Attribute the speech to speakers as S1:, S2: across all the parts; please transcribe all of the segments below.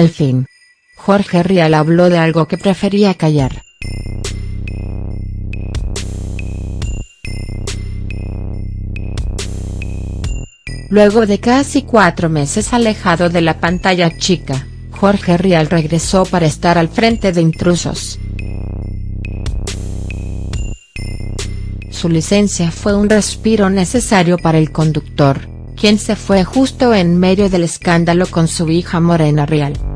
S1: Al fin. Jorge Rial habló de algo que prefería callar. Luego de casi cuatro meses alejado de la pantalla chica, Jorge Rial regresó para estar al frente de Intrusos. Su licencia fue un respiro necesario para el conductor, quien se fue justo en medio del escándalo con su hija Morena Rial.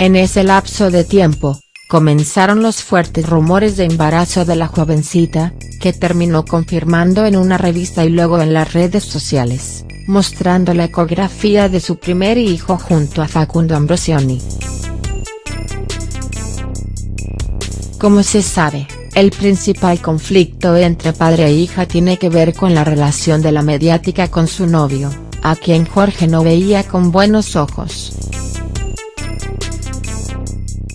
S1: En ese lapso de tiempo, comenzaron los fuertes rumores de embarazo de la jovencita, que terminó confirmando en una revista y luego en las redes sociales, mostrando la ecografía de su primer hijo junto a Facundo Ambrosioni. Como se sabe, el principal conflicto entre padre e hija tiene que ver con la relación de la mediática con su novio, a quien Jorge no veía con buenos ojos.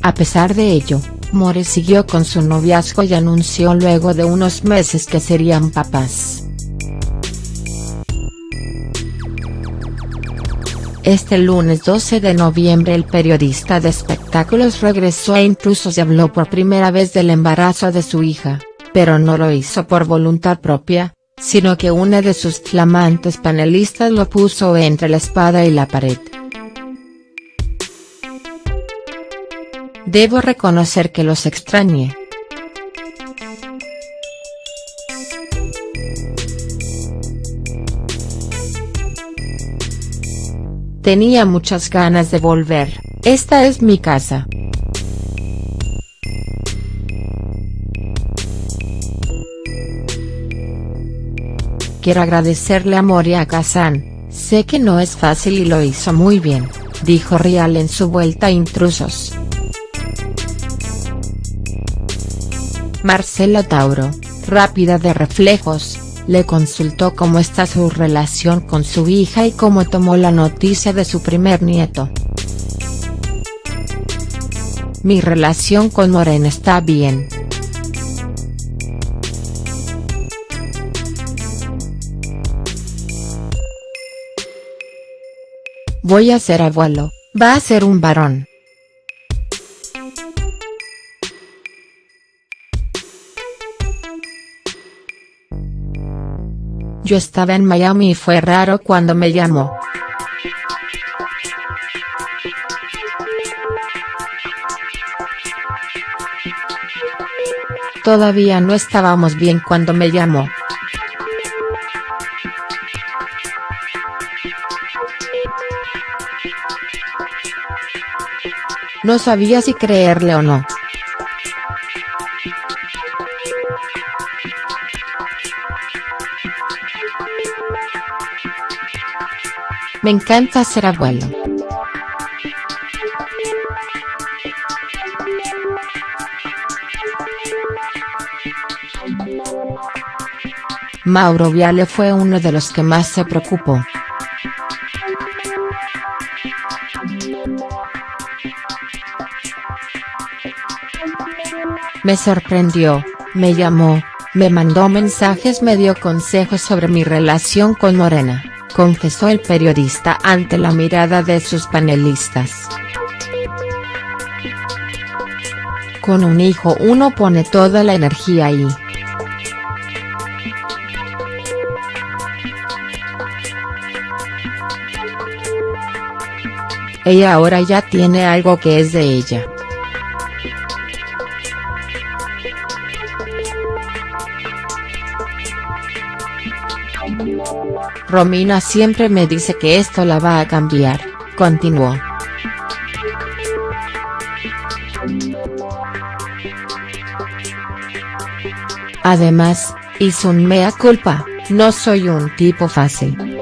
S1: A pesar de ello, More siguió con su noviazgo y anunció luego de unos meses que serían papás. Este lunes 12 de noviembre el periodista de espectáculos regresó a Intrusos y habló por primera vez del embarazo de su hija, pero no lo hizo por voluntad propia, sino que una de sus flamantes panelistas lo puso entre la espada y la pared. Debo reconocer que los extrañé. Tenía muchas ganas de volver, esta es mi casa. Quiero agradecerle a Moria Kazan, sé que no es fácil y lo hizo muy bien, dijo Rial en su vuelta a Intrusos. Marcela Tauro, rápida de reflejos, le consultó cómo está su relación con su hija y cómo tomó la noticia de su primer nieto. Mi relación con Morena está bien. Voy a ser abuelo, va a ser un varón. Yo estaba en Miami y fue raro cuando me llamó. Todavía no estábamos bien cuando me llamó. No sabía si creerle o no. Me encanta ser abuelo. Mauro Viale fue uno de los que más se preocupó. Me sorprendió, me llamó, me mandó mensajes me dio consejos sobre mi relación con Morena confesó el periodista ante la mirada de sus panelistas. Con un hijo uno pone toda la energía ahí. Ella ahora ya tiene algo que es de ella. Romina siempre me dice que esto la va a cambiar, continuó. Además, hizo un mea culpa, no soy un tipo fácil.